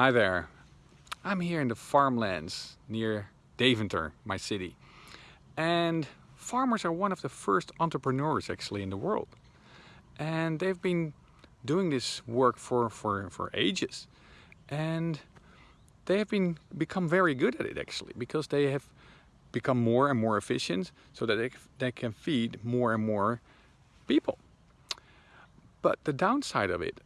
Hi there. I'm here in the farmlands near Deventer, my city. And farmers are one of the first entrepreneurs actually in the world. And they've been doing this work for, for, for ages. And they have been become very good at it actually because they have become more and more efficient so that they, they can feed more and more people. But the downside of it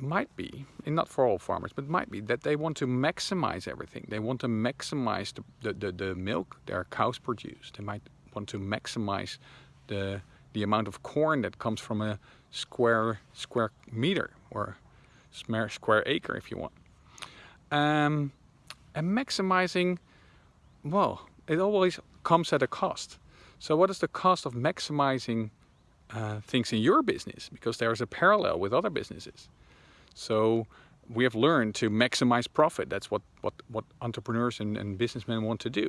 might be, and not for all farmers, but might be that they want to maximize everything. They want to maximize the, the, the, the milk their cows produce. They might want to maximize the, the amount of corn that comes from a square, square meter or square acre if you want. Um, and maximizing, well, it always comes at a cost. So what is the cost of maximizing uh, things in your business? Because there is a parallel with other businesses. So we have learned to maximize profit. That's what, what, what entrepreneurs and, and businessmen want to do.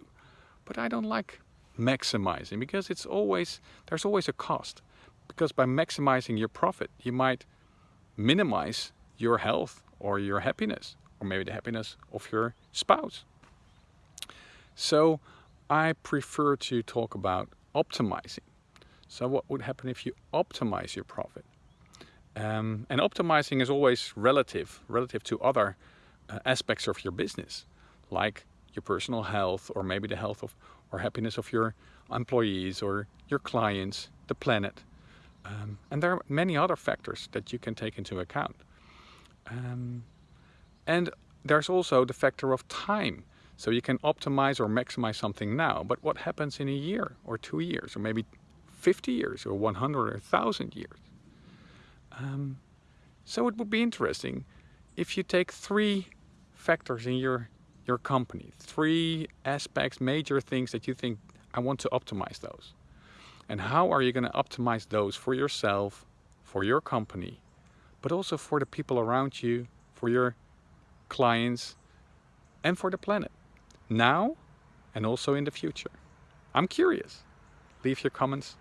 But I don't like maximizing because it's always, there's always a cost. Because by maximizing your profit, you might minimize your health or your happiness, or maybe the happiness of your spouse. So I prefer to talk about optimizing. So what would happen if you optimize your profit? Um, and optimizing is always relative, relative to other uh, aspects of your business, like your personal health or maybe the health of or happiness of your employees or your clients, the planet. Um, and there are many other factors that you can take into account. Um, and there's also the factor of time. So you can optimize or maximize something now, but what happens in a year or two years or maybe 50 years or 100 or 1000 years? Um, so it would be interesting if you take three factors in your, your company, three aspects, major things that you think, I want to optimize those. And how are you going to optimize those for yourself, for your company, but also for the people around you, for your clients, and for the planet, now and also in the future. I'm curious. Leave your comments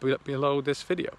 below this video.